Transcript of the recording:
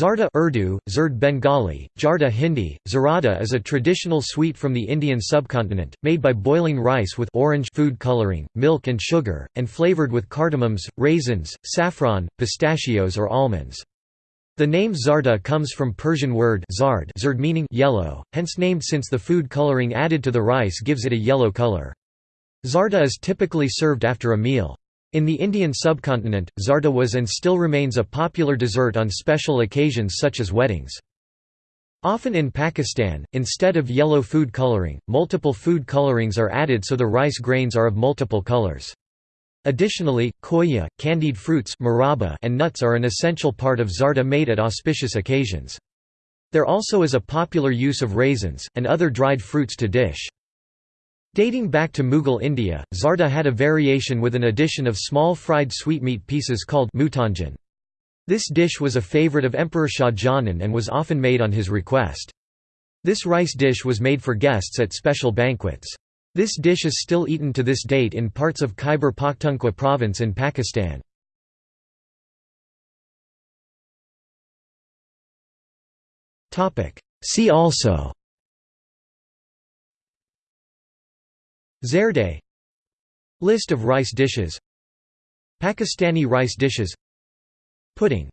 Zarda Urdu, Zurd Bengali, Jarda Hindi, Zarada is a traditional sweet from the Indian subcontinent, made by boiling rice with orange food coloring, milk and sugar, and flavored with cardamoms, raisins, saffron, pistachios or almonds. The name Zarda comes from Persian word zard zard meaning yellow, hence named since the food coloring added to the rice gives it a yellow color. Zarda is typically served after a meal. In the Indian subcontinent, zarda was and still remains a popular dessert on special occasions such as weddings. Often in Pakistan, instead of yellow food coloring, multiple food colorings are added so the rice grains are of multiple colors. Additionally, khoya, candied fruits and nuts are an essential part of zarda made at auspicious occasions. There also is a popular use of raisins, and other dried fruits to dish. Dating back to Mughal India, zarda had a variation with an addition of small fried sweetmeat pieces called mutanjan. This dish was a favourite of Emperor Shah Jahan and was often made on his request. This rice dish was made for guests at special banquets. This dish is still eaten to this date in parts of Khyber Pakhtunkhwa province in Pakistan. See also Zerde. List of rice dishes. Pakistani rice dishes. Pudding